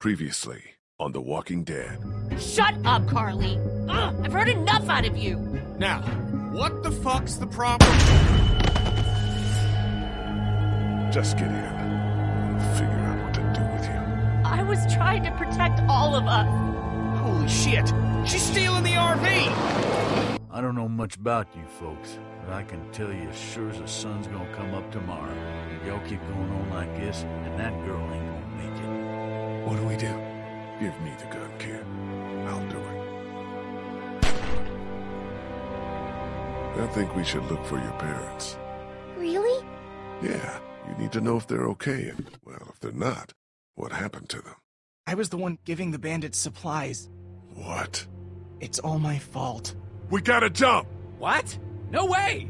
Previously on The Walking Dead. Shut up, Carley! Ugh, I've heard enough out of you! Now, what the fuck's the problem? Just get in. We'll figure out what to do with you. I was trying to protect all of us. Holy shit! She's stealing the RV! I don't know much about you folks, but I can tell you as sure as the sun's gonna come up tomorrow. Y'all keep going on like this, and that girl ain't gonna make it. What do we do? Give me the gun, kid. I'll do it. I think we should look for your parents. Really? Yeah, you need to know if they're okay, and, well, if they're not, what happened to them. I was the one giving the bandits supplies. What? It's all my fault. We gotta jump! What? No way!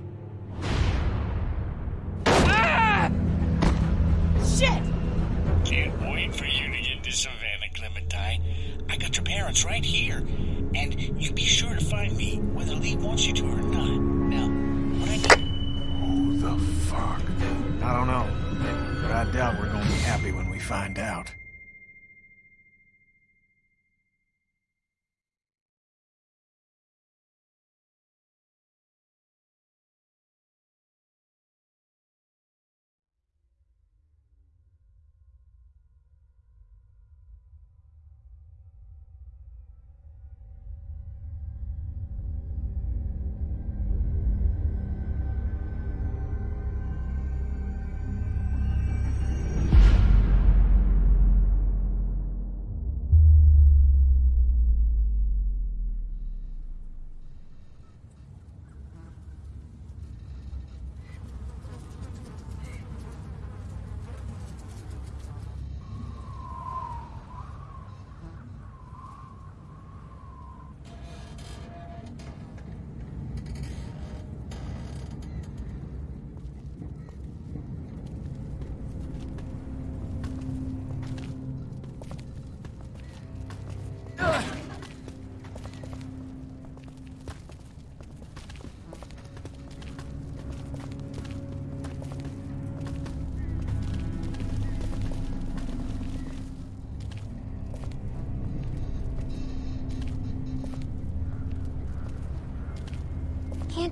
Ah! Shit! Can't wait for you to get to Savannah, Clementine. I got your parents right here. And you be sure to find me, whether Lee wants you to or not. Now, what I need... Who the fuck? I don't know. But I doubt we're gonna be happy when we find out.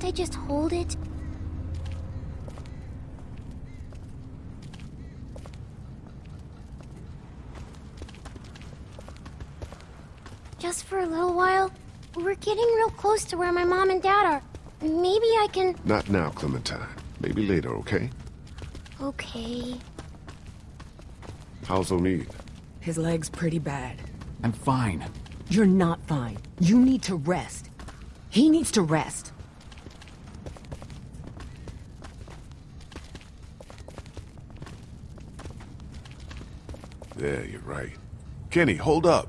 I just hold it? Just for a little while? We're getting real close to where my mom and dad are. Maybe I can... Not now, Clementine. Maybe later, okay? Okay... How's Omid? His leg's pretty bad. I'm fine. You're not fine. You need to rest. He needs to rest. Yeah, you're right. Kenny, hold up.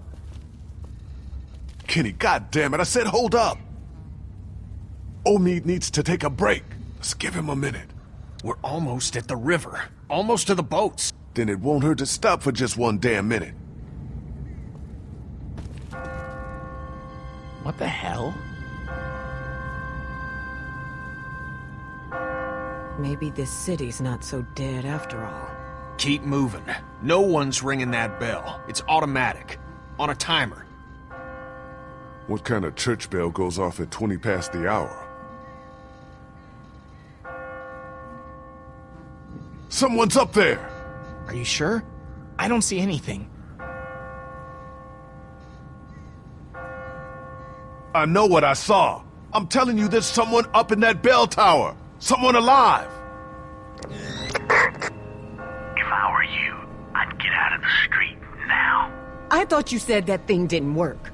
Kenny, God damn it! I said hold up! Omid needs to take a break. Let's give him a minute. We're almost at the river. Almost to the boats. Then it won't hurt to stop for just one damn minute. What the hell? Maybe this city's not so dead after all. Keep moving. No one's ringing that bell. It's automatic. On a timer. What kind of church bell goes off at 20 past the hour? Someone's up there! Are you sure? I don't see anything. I know what I saw. I'm telling you there's someone up in that bell tower. Someone alive. I thought you said that thing didn't work.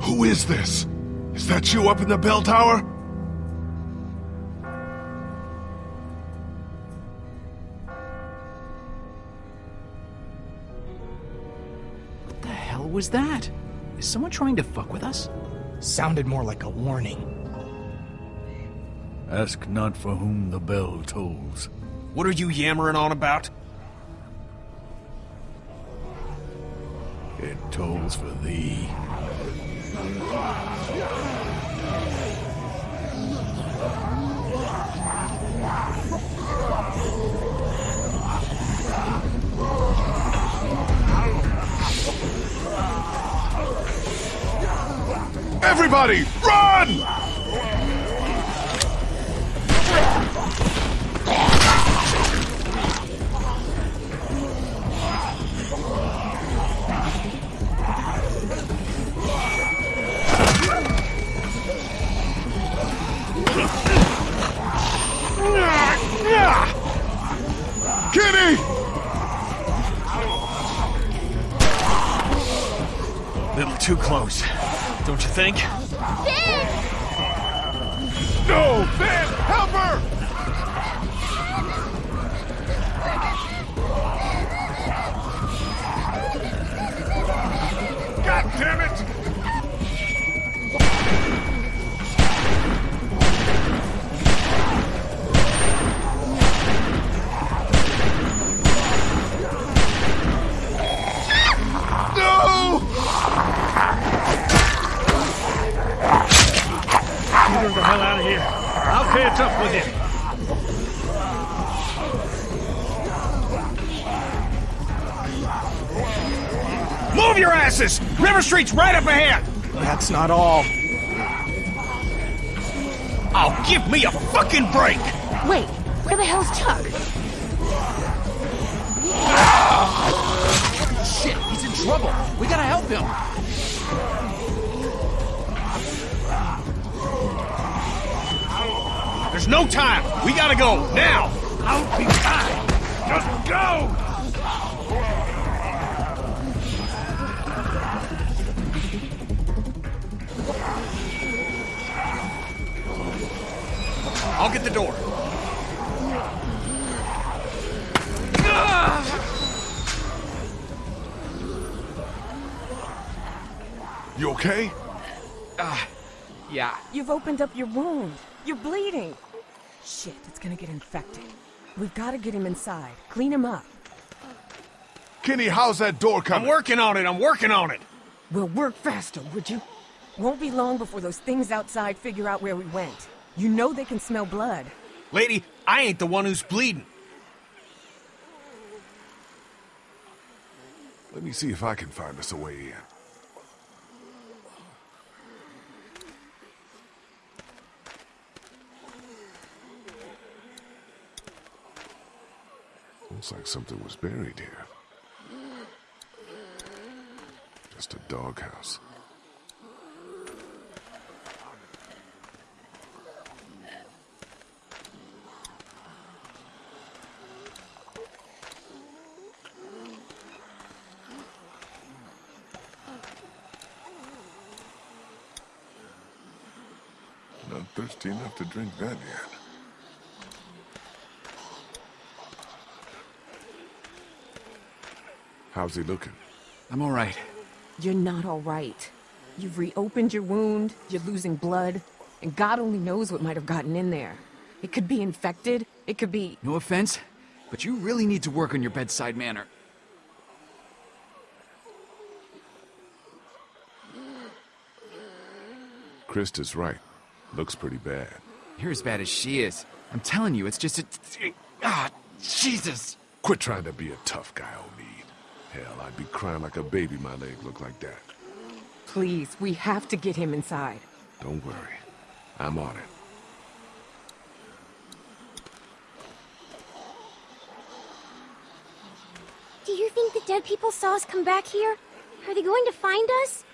Who is this? Is that you up in the bell tower? What the hell was that? Is someone trying to fuck with us? Sounded more like a warning. Ask not for whom the bell tolls. What are you yammering on about? It tolls for thee. Everybody, run! Think? With you. Move your asses! River Street's right up ahead! That's not all. I'll give me a fucking break! Wait, where the hell's Chuck? Shit, he's in trouble. We gotta help him. There's no time! We gotta go, now! I'll be back! Just go! I'll get the door. You okay? Ah, yeah. You've opened up your wound. You're bleeding. Shit, it's gonna get infected. We've gotta get him inside. Clean him up. Kenny, how's that door coming? I'm working on it, I'm working on it! We'll work faster, would you? Won't be long before those things outside figure out where we went. You know they can smell blood. Lady, I ain't the one who's bleeding. Let me see if I can find us a way in. Looks like something was buried here. Just a doghouse. Not thirsty enough to drink that yet. How's he looking? I'm all right. You're not alright. You've reopened your wound, you're losing blood, and God only knows what might have gotten in there. It could be infected, it could be. No offense, but you really need to work on your bedside manner. Christa's right. Looks pretty bad. You're as bad as she is. I'm telling you, it's just a. Ah, Jesus! Quit trying to be a tough guy, Omid. Hell, I'd be crying like a baby my leg looked like that. Please, we have to get him inside. Don't worry. I'm on it. Do you think the dead people saw us come back here? Are they going to find us?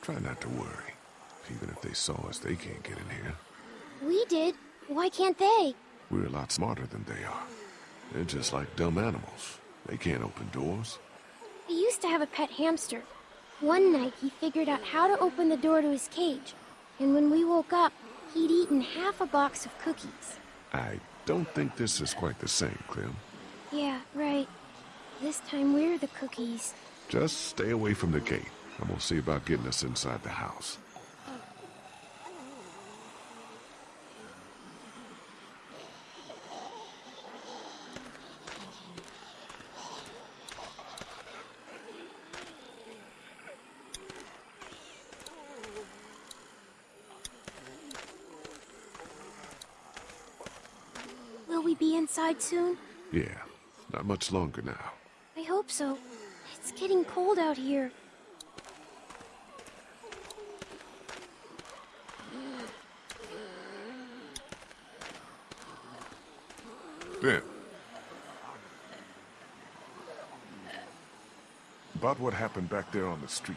Try not to worry. Even if they saw us, they can't get in here. We did. Why can't they? We're a lot smarter than they are. They're just like dumb animals. They can't open doors. We used to have a pet hamster. One night he figured out how to open the door to his cage. And when we woke up, he'd eaten half a box of cookies. I don't think this is quite the same, Clem. Yeah, right. This time we're the cookies. Just stay away from the gate. I'm gonna see about getting us inside the house. We be inside soon? Yeah, not much longer now. I hope so. It's getting cold out here. Ben. About what happened back there on the street.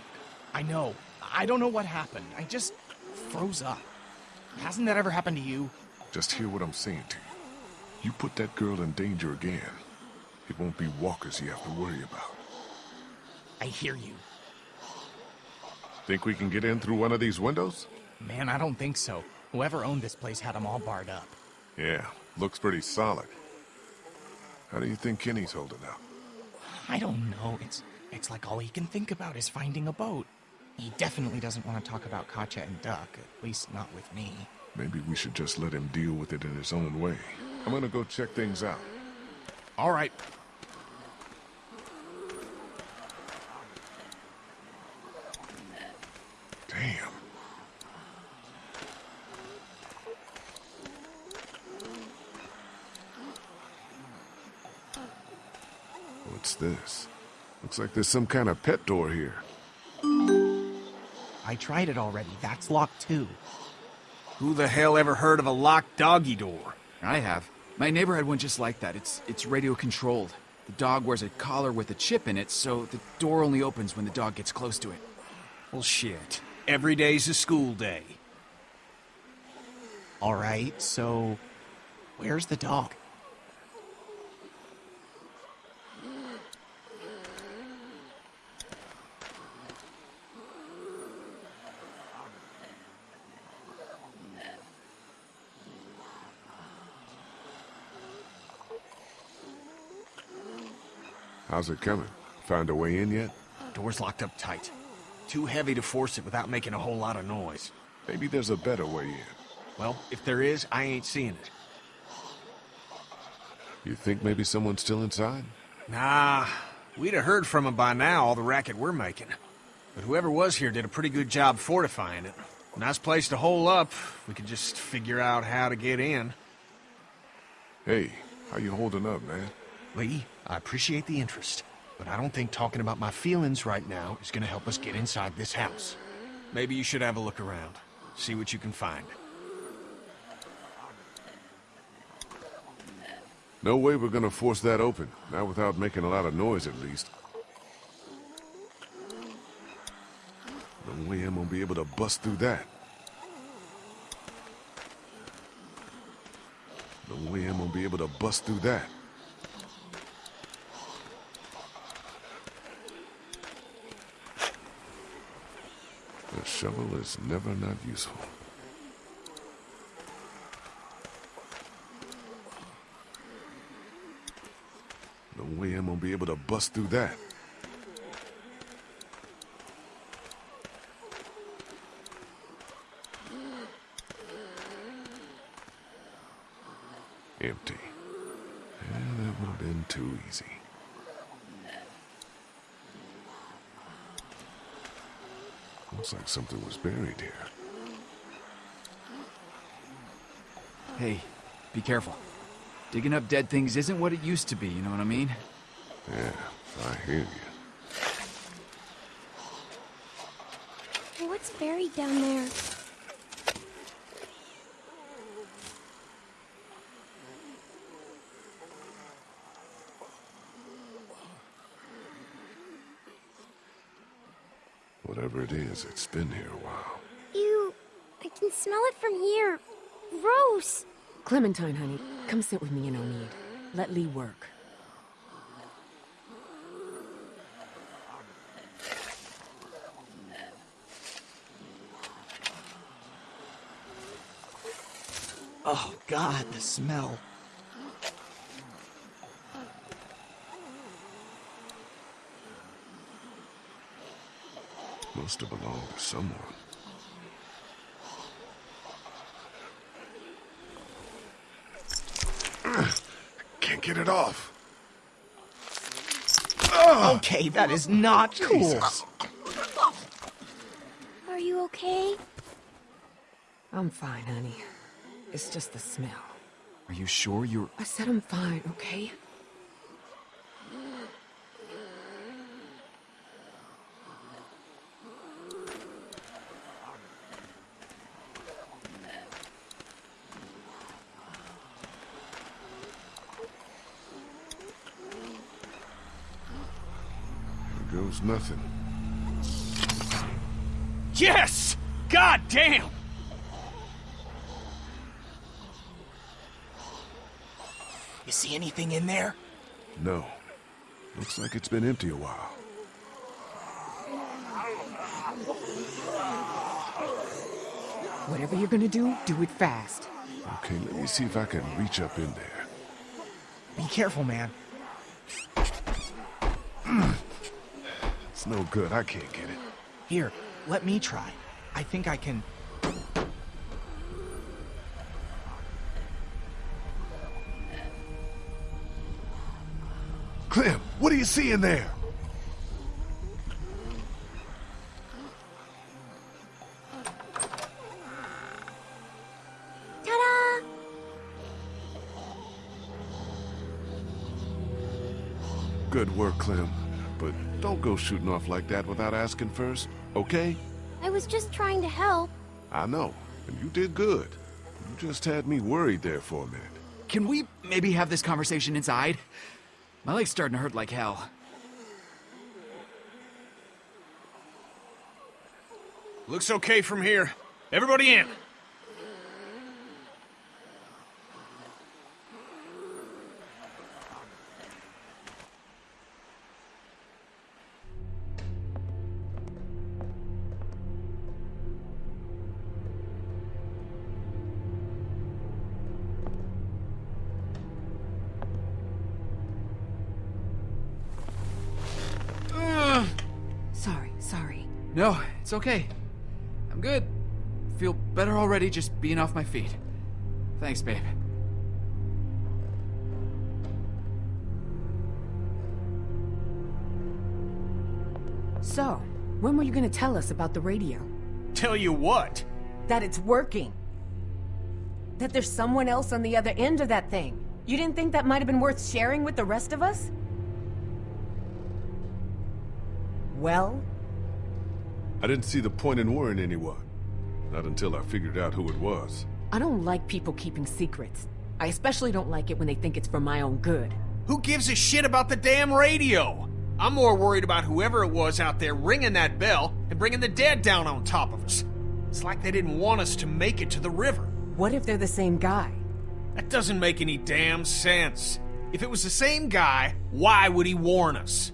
I know. I don't know what happened. I just froze up. Hasn't that ever happened to you? Just hear what I'm saying to you. You put that girl in danger again, it won't be walkers you have to worry about. I hear you. Think we can get in through one of these windows? Man, I don't think so. Whoever owned this place had them all barred up. Yeah, looks pretty solid. How do you think Kenny's holding up? I don't know. It's it's like all he can think about is finding a boat. He definitely doesn't want to talk about Katjaa and Duck, at least not with me. Maybe we should just let him deal with it in his own way. I'm gonna go check things out. All right. Damn. What's this? Looks like there's some kind of pet door here. I tried it already. That's locked too. Who the hell ever heard of a locked doggy door? I have. My neighbor had one just like that. It's it's radio controlled. The dog wears a collar with a chip in it, so the door only opens when the dog gets close to it. Well, shit. Every day's a school day. All right, so where's the dog? How's it coming? Found a way in yet? Door's locked up tight. Too heavy to force it without making a whole lot of noise. Maybe there's a better way in. Well, if there is, I ain't seeing it. You think maybe someone's still inside? Nah, we'd have heard from him by now, all the racket we're making. But whoever was here did a pretty good job fortifying it. Nice place to hole up. We could just figure out how to get in. Hey, how you holding up, man? Lee, I appreciate the interest, but I don't think talking about my feelings right now is gonna help us get inside this house. Maybe you should have a look around. See what you can find. No way we're gonna force that open. Not without making a lot of noise, at least. No way I'm gonna be able to bust through that. No way I'm gonna be able to bust through that. Shovel is never not useful. No way I'm gonna be able to bust through that. Empty. Yeah, that would have been too easy. Looks like something was buried here. Hey, be careful. Digging up dead things isn't what it used to be, you know what I mean? Yeah, I hear you. What's buried down there? Whatever it is, it's been here a while. Ew, I can smell it from here. Gross. Clementine, honey, come sit with me and Omid. Let Lee work. Oh, God, the smell. Must have belonged to someone. Can't get it off. Ah. Okay, that is not cool. Are you okay? I'm fine, honey. It's just the smell. Are you sure you're... I said I'm fine, okay? Goes nothing. Yes! God damn! You see anything in there? No. Looks like it's been empty a while. Whatever you're gonna do, do it fast. Okay, let me see if I can reach up in there. Be careful, man. No good. I can't get it. Here, let me try. I think I can. Clem, what do you see in there? Shooting off like that without asking first, okay? I was just trying to help. I know, and you did good. You just had me worried there for a minute. Can we maybe have this conversation inside? My leg's starting to hurt like hell. Looks okay from here. Everybody in. Sorry, sorry. No, it's okay. I'm good. Feel better already just being off my feet. Thanks, babe. So, when were you gonna tell us about the radio? Tell you what. That it's working. That there's someone else on the other end of that thing. You didn't think that might have been worth sharing with the rest of us? Well, I didn't see the point in worrying anyone. Not until I figured out who it was. I don't like people keeping secrets. I especially don't like it when they think it's for my own good. Who gives a shit about the damn radio? I'm more worried about whoever it was out there ringing that bell and bringing the dead down on top of us. It's like they didn't want us to make it to the river. What if they're the same guy? That doesn't make any damn sense. If it was the same guy, why would he warn us?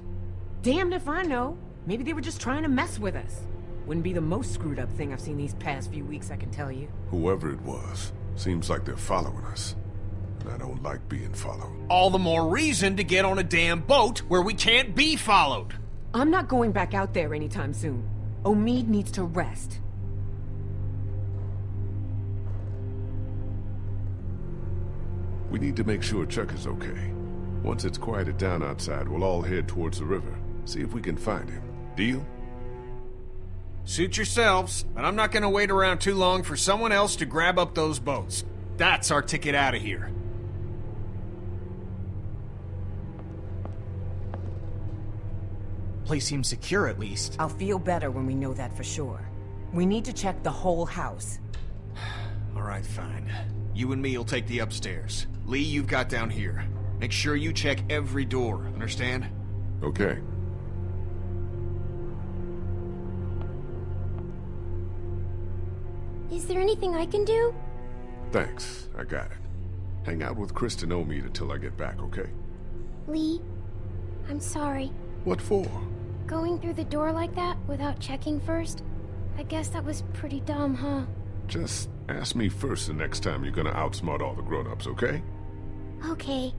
Damned if I know. Maybe they were just trying to mess with us. Wouldn't be the most screwed up thing I've seen these past few weeks, I can tell you. Whoever it was, seems like they're following us. And I don't like being followed. All the more reason to get on a damn boat where we can't be followed. I'm not going back out there anytime soon. Omid needs to rest. We need to make sure Chuck is okay. Once it's quieted down outside, we'll all head towards the river. See if we can find him. Deal? Suit yourselves, but I'm not gonna wait around too long for someone else to grab up those boats. That's our ticket out of here. Place seems secure at least. I'll feel better when we know that for sure. We need to check the whole house. All right, fine. You and me will take the upstairs. Lee, you've got down here. Make sure you check every door, understand? Okay. Is there anything I can do? Thanks. I got it. Hang out with Kristen Omid until I get back, okay? Lee, I'm sorry. What for? Going through the door like that without checking first? I guess that was pretty dumb, huh? Just ask me first the next time you're gonna outsmart all the grown-ups, okay? Okay.